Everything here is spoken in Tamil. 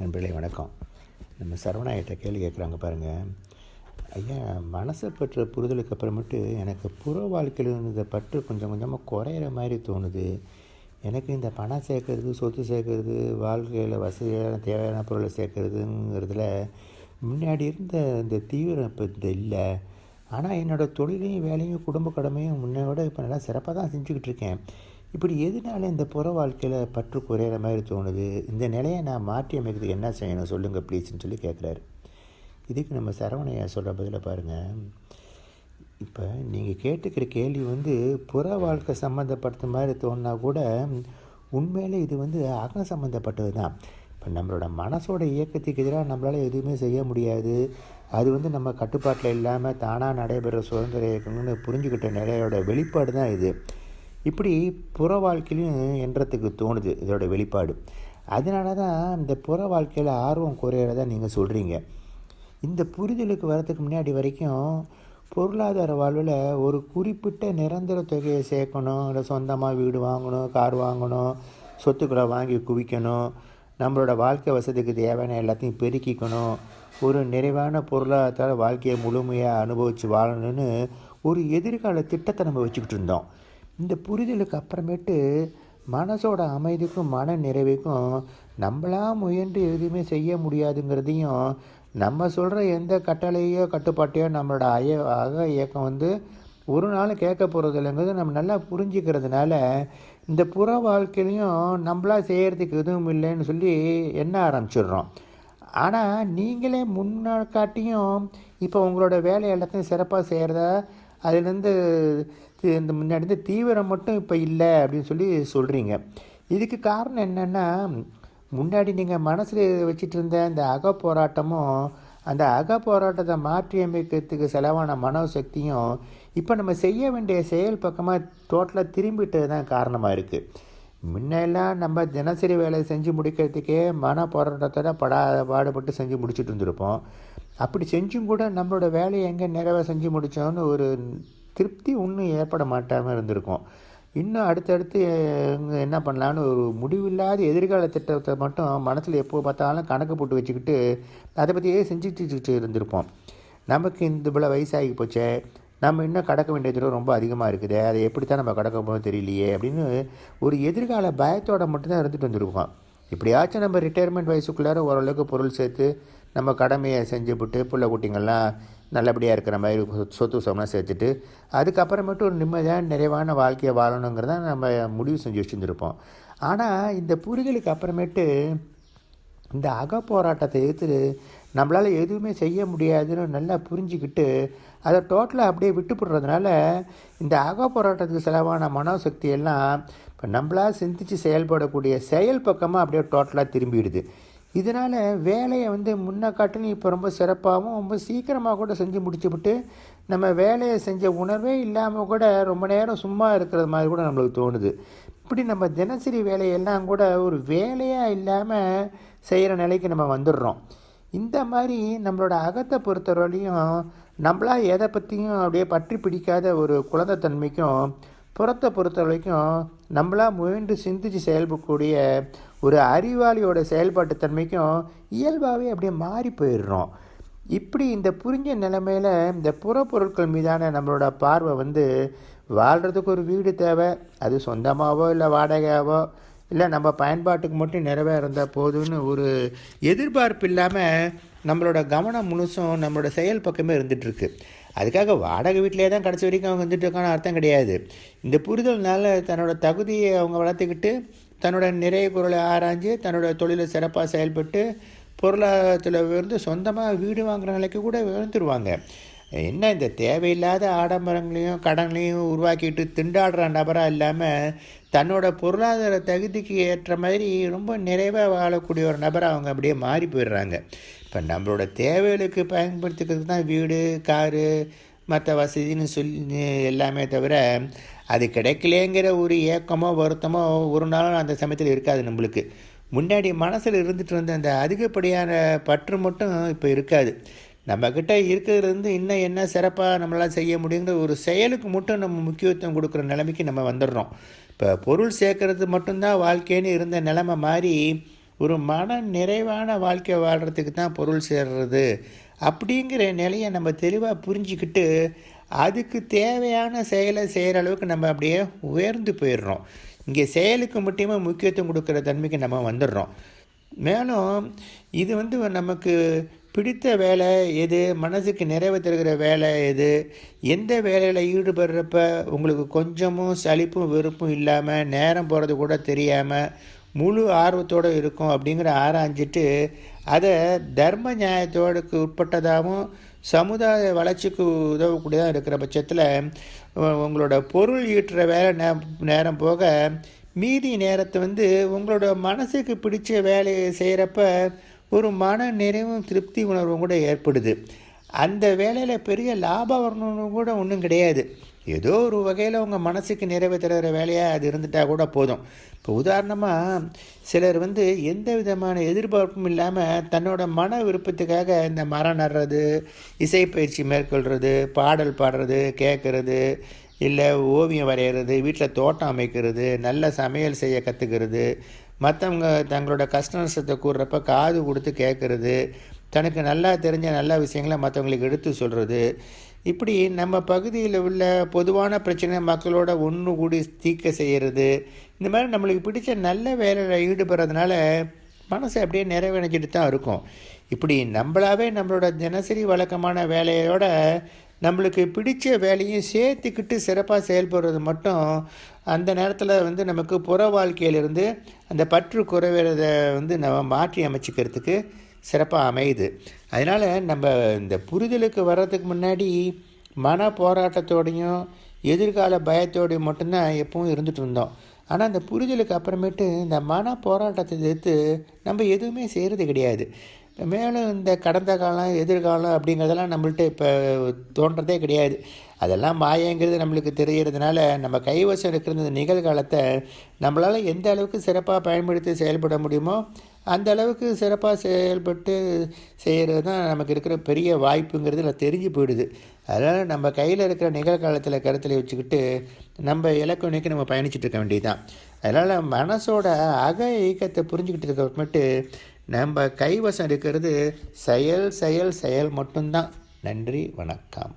நண்பர்களே வணக்கம். நம்ம சரவணாயிட்ட கேள்வி கேட்குறாங்க பாருங்கள் ஐயா மனசை பற்ற புரிதலுக்கு அப்புறமேட்டு எனக்கு புற வாழ்க்கையில் இருந்த பற்று கொஞ்சம் கொஞ்சமாக குறையிற மாதிரி தோணுது. எனக்கு இந்த பணம் சேர்க்கறது சொத்து சேர்க்கறது வாழ்க்கையில் வசதியான தேவையான பொருளை சேர்க்கறதுங்கிறதுல முன்னாடி இருந்த இந்த தீவிரம் இப்போ இந்த இல்லை. ஆனால் என்னோடய தொழிலையும் வேலையும் குடும்ப கடமையும் முன்னோட இப்போ நல்லா சிறப்பாக தான் செஞ்சுக்கிட்டு இருக்கேன். இப்படி எதனால இந்த புற வாழ்க்கையில் பற்று குறையிற மாதிரி தோணுது? இந்த நிலையை நான் மாற்றி அமைக்கிறதுக்கு என்ன செய்யணும்? சொல்லுங்கள் ப்ளீஸ்ன்னு சொல்லி கேட்குறாரு. இதுக்கு நம்ம சரவணையா சொல்கிற பதிலை பாருங்கள் இப்போ நீங்கள் கேட்டுக்கிற கேள்வி வந்து புற வாழ்க்கை சம்மந்தப்பட்ட மாதிரி தோணுனா கூட உண்மையிலே இது வந்து அகம் சம்மந்தப்பட்டது தான். இப்போ நம்மளோட மனசோட இயக்கத்துக்கு எதிராக நம்மளால் எதுவுமே செய்ய முடியாது. அது வந்து நம்ம கட்டுப்பாட்டில் இல்லாமல் தானாக நடைபெற சுதந்திர இயக்கம்னு புரிஞ்சுக்கிட்ட நிலையோட வெளிப்பாடு தான் இது. இப்படி புற வாழ்க்கையிலையும் என்றத்துக்கு தோணுது இதோட வெளிப்பாடு. அதனால தான் இந்த புற வாழ்க்கையில் ஆர்வம் குறையிறதா நீங்கள் சொல்கிறீங்க இந்த புரிதலுக்கு வரதுக்கு முன்னாடி வரைக்கும் பொருளாதார வாழ்வில் ஒரு குறிப்பிட்ட நிரந்தர தொகையை சேர்க்கணும். இல்லை சொந்தமாக வீடு வாங்கணும் கார் வாங்கணும் சொத்துக்களை வாங்கி குவிக்கணும். நம்மளோட வாழ்க்கை வசதிக்கு தேவையான எல்லாத்தையும் பெருக்கிக்கணும். ஒரு நிறைவான பொருளாதார வாழ்க்கையை முழுமையாக அனுபவித்து வாழணும்னு ஒரு எதிர்கால திட்டத்தை நம்ம வச்சுக்கிட்டு இருந்தோம். இந்த புரிதலுக்கு அப்புறமேட்டு மனசோட அமைதிக்கும் மன நிறைவுக்கும் நம்மளா முயன்று எதுவுமே செய்ய முடியாதுங்கிறதையும் நம்ம சொல்கிற எந்த கட்டளையோ கட்டுப்பாட்டையோ நம்மளோட அய அக இயக்கம் வந்து ஒரு நாள் கேட்க போகிறது இல்லைங்கிறது நம்ம நல்லா புரிஞ்சுக்கிறதுனால இந்த புற வாழ்க்கையிலையும் நம்மளா செய்கிறதுக்கு எதுவும் இல்லைன்னு சொல்லி எண்ண ஆரம்பிச்சிடுறோம். ஆனால் நீங்களே முன்னாக்காட்டியும் இப்போ உங்களோட வேலை எல்லாத்தையும் சிறப்பாக செய்கிறதா அதுலேருந்து இந்த முன்னாடி இருந்த தீவிரம் மட்டும் இப்போ இல்லை அப்படின்னு சொல்லி சொல்கிறீங்க இதுக்கு காரணம் என்னென்னா முன்னாடி நீங்கள் மனசில் வச்சுட்டு இருந்த அந்த அக போராட்டமும் அந்த அக போராட்டத்தை மாற்றி அமைக்கிறதுக்கு செலவான மனோசக்தியும் இப்போ நம்ம செய்ய வேண்டிய செயல் பக்கமாக டோட்டலாக திரும்பிட்டது தான் காரணமாக இருக்குது முன்னெல்லாம் நம்ம தினசரி வேலை செஞ்சு முடிக்கிறதுக்கே மன போராட்டத்தோட படா பாடுபட்டு செஞ்சு முடிச்சுட்டு இருந்திருப்போம். அப்படி செஞ்சும் கூட நம்மளோட வேலையை எங்கே நிறைவாக செஞ்சு முடித்தோன்னு ஒரு திருப்தி ஒன்றும் ஏற்பட மாட்டாமல் இருந்திருக்கும். இன்னும் அடுத்தடுத்து என்ன பண்ணலான்னு ஒரு முடிவில்லாத எதிர்கால திட்டத்தை மட்டும் மனசில் எப்போ பார்த்தாலும் கணக்கு போட்டு வச்சுக்கிட்டு அதை பற்றியே செஞ்சுட்டு இருந்திருப்போம். நமக்கு இந்த இவ்வளோ வயசாகி போச்சே நம்ம இன்னும் கடக்க வேண்டிய தூரம் ரொம்ப அதிகமாக இருக்குது அதை எப்படி தான் நம்ம கடக்க போகணும் தெரியலையே அப்படின்னு ஒரு எதிர்கால பயத்தோட மட்டும்தான் இருந்துட்டு வந்திருக்கோம். இப்படியாச்சும் நம்ம ரிட்டையர்மெண்ட் வயசுக்குள்ளார ஓரளவுக்கு பொருள் சேர்த்து நம்ம கடமையை செஞ்சுவிட்டு பிள்ளை குட்டிங்கள்லாம் நல்லபடியாக இருக்கிற மாதிரி சொத்து சொம்லாம் சேர்த்துட்டு அதுக்கப்புறமேட்டு ஒரு நிம்மதியான நிறைவான வாழ்க்கையை வாழணுங்கிறத நம்ம முடிவு செஞ்சு வச்சுருந்துருப்போம். ஆனால் இந்த புரிதலுக்கு அப்புறமேட்டு இந்த அக போராட்டத்தை எதிர்த்து நம்மளால் எதுவுமே செய்ய முடியாதுன்னு நல்லா புரிஞ்சுக்கிட்டு அதை டோட்டலாக அப்படியே விட்டுப்படுறதுனால இந்த அக போராட்டத்துக்கு செலவான மனோசக்தி எல்லாம் இப்போ நம்மளாக சிந்தித்து செயல்படக்கூடிய செயல் பக்கமாக அப்படியே டோட்டலாக திரும்பிடுது. இதனால் வேலையை வந்து முன்ன காட்டிலும் இப்போ ரொம்ப சிறப்பாகவும் ரொம்ப சீக்கிரமாக கூட செஞ்சு முடிச்சுவிட்டு நம்ம வேலையை செஞ்ச உணர்வே இல்லாமல் கூட ரொம்ப நேரம் சும்மா இருக்கிறது மாதிரி கூட நம்மளுக்கு தோணுது. இப்படி நம்ம தினசரி வேலையெல்லாம் கூட ஒரு வேலையாக இல்லாமல் செய்கிற நிலைக்கு நம்ம வந்துடுறோம். இந்த மாதிரி நம்மளோட அகத்தை பொறுத்தவரையிலையும் நம்மளா எதை பற்றியும் அப்படியே பற்றி பிடிக்காத ஒரு குழந்தைத்தன்மைக்கும் புறத்தை பொறுத்த வரைக்கும் நம்மளா முயன்று சிந்திச்சு செயல்படக்கூடிய ஒரு அறிவாளியோட செயல்பாட்டு தன்மைக்கும் இயல்பாகவே அப்படியே மாறி போயிடுறோம். இப்படி இந்த புரிஞ்ச நிலைமையில் இந்த புறப்பொருட்கள் மீதான நம்மளோட பார்வை வந்து வாழ்கிறதுக்கு ஒரு வீடு தேவை. அது சொந்தமாகவோ இல்லை வாடகையாவோ இல்லை நம்ம பயன்பாட்டுக்கு மட்டும் நிறைவேறந்தால் இருந்தால் போதும்னு ஒரு எதிர்பார்ப்பு இல்லாமல் நம்மளோட கவனம் முழுசும் நம்மளோட செயல் பக்கமே இருந்துகிட்ருக்கு அதுக்காக வாடகை வீட்டிலே தான் கடைசி வரைக்கும் அவங்க வந்துட்டு இருக்கான அர்த்தம் கிடையாது. இந்த புரிதல்னால தன்னோட தகுதியை அவங்க வளர்த்துக்கிட்டு தன்னோட நிறைய பொருளை ஆராய்ஞ்சு தன்னோட தொழிலை சிறப்பாக செயல்பட்டு பொருளாதாரத்தில் உயர்ந்து சொந்தமாக வீடு வாங்குற நிலைக்கு கூட விழுந்துருவாங்க. என்ன இந்த தேவையில்லாத ஆடம்பரங்களையும் கடன்களையும் உருவாக்கிட்டு திண்டாடுற நபராக இல்லாமல் தன்னோட பொருளாதார தகுதிக்கு ஏற்ற மாதிரி ரொம்ப நிறைவாக வாழக்கூடிய ஒரு நபராக அவங்க அப்படியே மாறி போயிடுறாங்க. இப்போ நம்மளோட தேவைகளுக்கு பயன்படுத்திக்கிறதுக்கு தான் வீடு காரு மற்ற வசதின்னு சொல்லி எல்லாமே தவிர அது கிடைக்கலேங்கிற ஒரு ஏக்கமோ வருத்தமோ ஒரு நாளும் அந்த சமயத்தில் இருக்காது நம்மளுக்கு. முன்னாடி மனசில் இருந்துட்டு இருந்த அந்த அதிகப்படியான பற்று மட்டும் இப்போ இருக்காது. நம்மக்கிட்ட இருக்கிறது வந்து இன்னும் என்ன சிறப்பாக நம்மளால் செய்ய முடியுங்கிற ஒரு செயலுக்கு மட்டும் நம்ம முக்கியத்துவம் கொடுக்குற நிலைமைக்கு நம்ம வந்துடுறோம். இப்போ பொருள் சேர்க்கறது மட்டும்தான் வாழ்க்கைன்னு இருந்த நிலைமை மாறி ஒரு மன நிறைவான வாழ்க்கை வாழ்கிறதுக்கு தான் பொருள் சேர்றது. அப்படிங்கிற நிலையை நம்ம தெளிவாக புரிஞ்சுக்கிட்டு அதுக்கு தேவையான செயலை செய்கிற அளவுக்கு நம்ம அப்படியே உயர்ந்து போயிடுறோம். இங்கே செயலுக்கு மட்டுமே முக்கியத்துவம் கொடுக்குற தன்மைக்கு நம்ம வந்துடுறோம். மேலும் இது வந்து நமக்கு பிடித்த வேலை எது? மனசுக்கு நிறைவு தருகிற வேலை எது? எந்த வேலையில் ஈடுபடுறப்ப உங்களுக்கு கொஞ்சமும் சலிப்பும் வெறுப்பும் இல்லாமல் நேரம் போகிறது கூட தெரியாமல் முழு ஆர்வத்தோடு இருக்கும் அப்படிங்கிற ஆராய்ஞ்சிட்டு அதை தர்ம நியாயத்தோடுக்கு உட்பட்டதாகவும் சமுதாய வளர்ச்சிக்கு உதவக்கூடியதாக இருக்கிற பட்சத்தில் உங்களோட பொருள் ஈட்டுற வேலை நே நேரம் போக மீதி நேரத்தை வந்து உங்களோட மனசுக்கு பிடிச்ச வேலையை செய்கிறப்ப ஒரு மன நிறைவும் திருப்தி உணர்வும் கூட ஏற்படுது. அந்த வேலையில் பெரிய லாபம் வரணும்னு கூட ஒன்றும் கிடையாது. ஏதோ ஒரு வகையில் உங்கள் மனசுக்கு நிறைவு தருகிற வேலையாக அது இருந்துட்டால் கூட போதும். இப்போ உதாரணமாக சிலர் வந்து எந்த விதமான எதிர்பார்ப்பும் இல்லாமல் தன்னோட மன விருப்பத்துக்காக இந்த மரம் நடுறது இசைப்பயிற்சி மேற்கொள்கிறது பாடல் பாடுறது கேட்குறது இல்லை ஓவியம் வரைகிறது வீட்டில் தோட்டம் அமைக்கிறது நல்ல சமையல் செய்ய கற்றுக்கிறது மற்றவங்க தங்களோட கஷ்ட நஷ்டத்தை கூடுறப்ப காது கொடுத்து கேட்குறது தனக்கு நல்லா தெரிஞ்ச நல்ல விஷயங்களை மற்றவங்களுக்கு எடுத்து சொல்கிறது இப்படி நம்ம பகுதியில் உள்ள பொதுவான பிரச்சனை மக்களோட ஒன்று கூடி தீர்க்க செய்கிறது இந்த மாதிரி நம்மளுக்கு பிடிச்ச நல்ல வேலையில் ஈடுபடுறதுனால மனசு அப்படியே நிறைவடைஞ்சிட்டு தான் இருக்கும். இப்படி நம்மளாவே நம்மளோட தினசரி வழக்கமான வேலையோட நம்மளுக்கு பிடிச்ச வேலையும் சேர்த்துக்கிட்டு சிறப்பாக செயல்படுறது மட்டும் அந்த நேரத்தில் வந்து நமக்கு புற வாழ்க்கையிலிருந்து அந்த பற்று குறைவதை வந்து நம்ம மாற்றி அமைச்சிக்கிறதுக்கு சிறப்பாக அமையுது. அதனால் நம்ம இந்த புரிதலுக்கு வர்றதுக்கு முன்னாடி மன போராட்டத்தோடையும் எதிர்கால பயத்தோடையும் மட்டும்தான் எப்பவும் இருந்துட்டு இருந்தோம். ஆனால் அந்த புரிதலுக்கு அப்புறமேட்டு இந்த மன போராட்டத்தை எதிர்த்து நம்ம எதுவுமே செய்கிறது கிடையாது. மேலும் இந்த கடந்த காலம் எதிர்காலம் அப்படிங்கிறதெல்லாம் நம்மள்ட்ட இப்போ தோன்றதே கிடையாது. அதெல்லாம் மாயங்கிறது நம்மளுக்கு தெரிகிறதுனால நம்ம கைவசம் இருக்கிற இந்த நிகழ்காலத்தை நம்மளால் எந்த அளவுக்கு சிறப்பாக பயன்படுத்தி செயல்பட முடியுமோ அந்த அளவுக்கு சிறப்பாக செயல்பட்டு செய்கிறது தான் நமக்கு இருக்கிற பெரிய வாய்ப்புங்கிறது நான் தெரிஞ்சு போயிடுது. அதனால் நம்ம கையில் இருக்கிற நிகழ்காலத்தில் கருத்தில் வச்சுக்கிட்டு நம்ம இலக்கு நோக்கி நம்ம பயணிச்சுட்டு இருக்க வேண்டியது தான் அதனால் மனசோட அக இயக்கத்தை புரிஞ்சுக்கிட்டு இருக்க மட்டும் நம்ம கைவசம் இருக்கிறது செயல் செயல் செயல் மட்டும்தான். நன்றி வணக்கம்.